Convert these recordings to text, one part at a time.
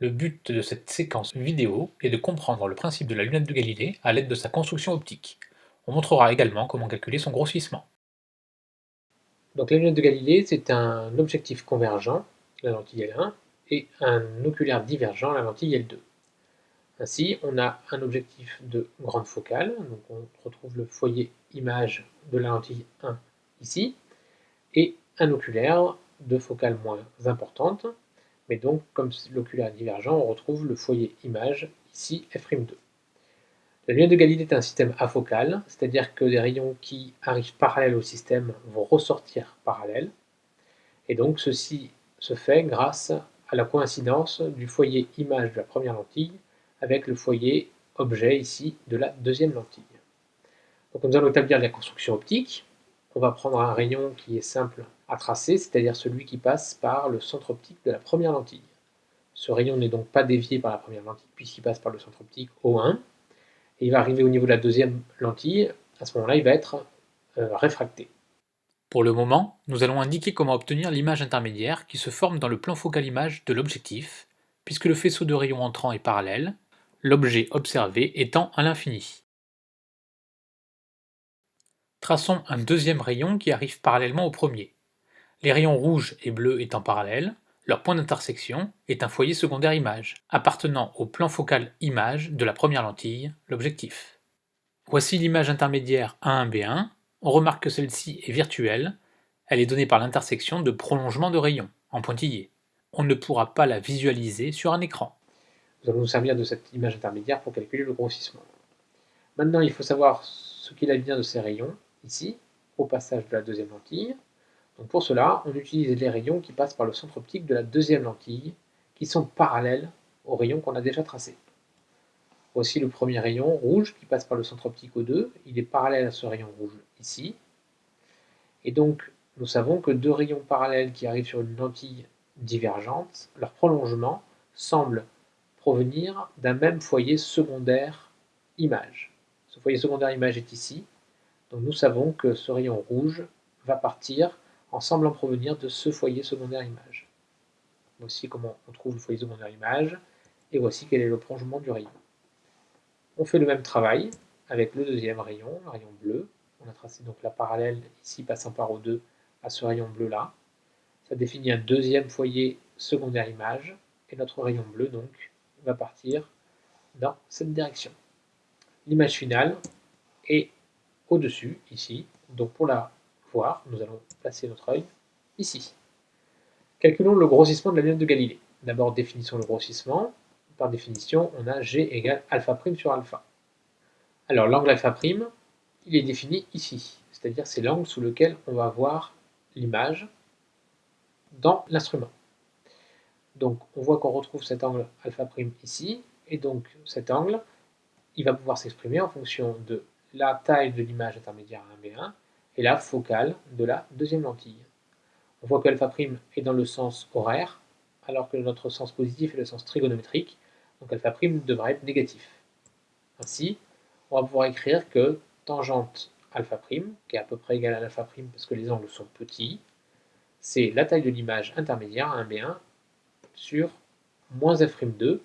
Le but de cette séquence vidéo est de comprendre le principe de la lunette de Galilée à l'aide de sa construction optique. On montrera également comment calculer son grossissement. Donc la lunette de Galilée, c'est un objectif convergent, la lentille L1, et un oculaire divergent, la lentille L2. Ainsi, on a un objectif de grande focale, on retrouve le foyer image de la lentille 1 ici, et un oculaire de focale moins importante, mais donc, comme l'oculaire est divergent, on retrouve le foyer image, ici f'2. La lumière de Galilée est un système afocal, c'est-à-dire que des rayons qui arrivent parallèles au système vont ressortir parallèles, et donc ceci se fait grâce à la coïncidence du foyer image de la première lentille avec le foyer objet ici de la deuxième lentille. Donc nous allons établir la construction optique. On va prendre un rayon qui est simple à tracer, c'est-à-dire celui qui passe par le centre optique de la première lentille. Ce rayon n'est donc pas dévié par la première lentille puisqu'il passe par le centre optique O1, et il va arriver au niveau de la deuxième lentille, à ce moment-là il va être euh, réfracté. Pour le moment, nous allons indiquer comment obtenir l'image intermédiaire qui se forme dans le plan focal image de l'objectif, puisque le faisceau de rayons entrant est parallèle, l'objet observé étant à l'infini. Traçons un deuxième rayon qui arrive parallèlement au premier. Les rayons rouges et bleus étant parallèles, leur point d'intersection est un foyer secondaire image, appartenant au plan focal image de la première lentille, l'objectif. Voici l'image intermédiaire A1B1, on remarque que celle-ci est virtuelle, elle est donnée par l'intersection de prolongements de rayons, en pointillés. On ne pourra pas la visualiser sur un écran. Nous allons nous servir de cette image intermédiaire pour calculer le grossissement. Maintenant, il faut savoir ce qu'il advient de ces rayons, ici, au passage de la deuxième lentille, donc pour cela, on utilise les rayons qui passent par le centre optique de la deuxième lentille, qui sont parallèles aux rayons qu'on a déjà tracés. Voici le premier rayon rouge qui passe par le centre optique O2, il est parallèle à ce rayon rouge ici. Et donc, nous savons que deux rayons parallèles qui arrivent sur une lentille divergente, leur prolongement semble provenir d'un même foyer secondaire image. Ce foyer secondaire image est ici, donc nous savons que ce rayon rouge va partir en semblant provenir de ce foyer secondaire image. Voici comment on trouve le foyer secondaire image, et voici quel est le prolongement du rayon. On fait le même travail avec le deuxième rayon, le rayon bleu. On a tracé donc la parallèle ici passant par O2 à ce rayon bleu là. Ça définit un deuxième foyer secondaire image, et notre rayon bleu donc va partir dans cette direction. L'image finale est au-dessus, ici. Donc pour la voir, nous allons placer notre œil ici. Calculons le grossissement de la lunette de Galilée. D'abord, définissons le grossissement. Par définition, on a G égale alpha prime sur alpha. Alors, l'angle alpha prime, il est défini ici. C'est-à-dire, c'est l'angle sous lequel on va voir l'image dans l'instrument. Donc, on voit qu'on retrouve cet angle alpha prime ici. Et donc, cet angle, il va pouvoir s'exprimer en fonction de la taille de l'image intermédiaire à 1B1 et la focale de la deuxième lentille. On voit que alpha' est dans le sens horaire, alors que notre sens positif est le sens trigonométrique, donc alpha' devra être négatif. Ainsi, on va pouvoir écrire que tangente alpha', qui est à peu près égale à alpha' parce que les angles sont petits, c'est la taille de l'image intermédiaire, 1b1, sur moins f'2.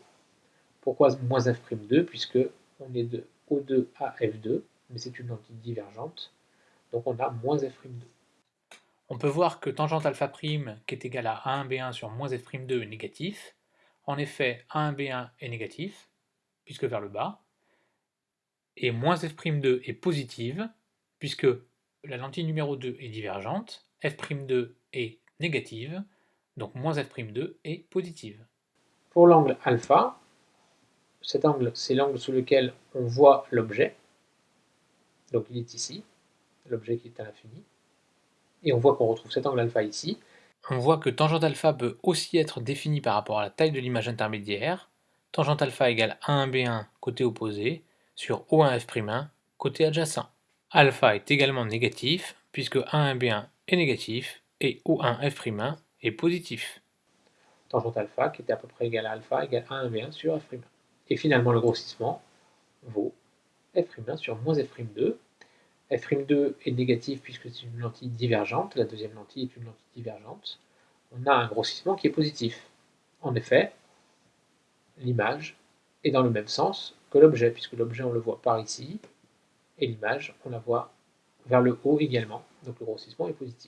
Pourquoi moins f'2 Puisque on est de O2 à F2, mais c'est une lentille divergente, donc on a moins f'2. On peut voir que tangente alpha' qui est égal à 1b1 sur moins f'2 est négatif. En effet, 1b1 est négatif, puisque vers le bas, et moins f'2 est positive, puisque la lentille numéro 2 est divergente, f'2 est négative, donc moins f'2 est positive. Pour l'angle alpha, cet angle, c'est l'angle sous lequel on voit l'objet, donc il est ici, l'objet qui est à l'infini. Et on voit qu'on retrouve cet angle alpha ici. On voit que tangente alpha peut aussi être définie par rapport à la taille de l'image intermédiaire. Tangente alpha égale A1B1 côté opposé sur O1F'1 côté adjacent. Alpha est également négatif puisque A1B1 est négatif et O1F'1 est positif. Tangente alpha qui était à peu près égal à alpha égale A1B1 sur F'1. Et finalement le grossissement vaut F'1 sur moins F'2 F'2 est négatif puisque c'est une lentille divergente, la deuxième lentille est une lentille divergente, on a un grossissement qui est positif. En effet, l'image est dans le même sens que l'objet, puisque l'objet on le voit par ici, et l'image on la voit vers le haut également, donc le grossissement est positif.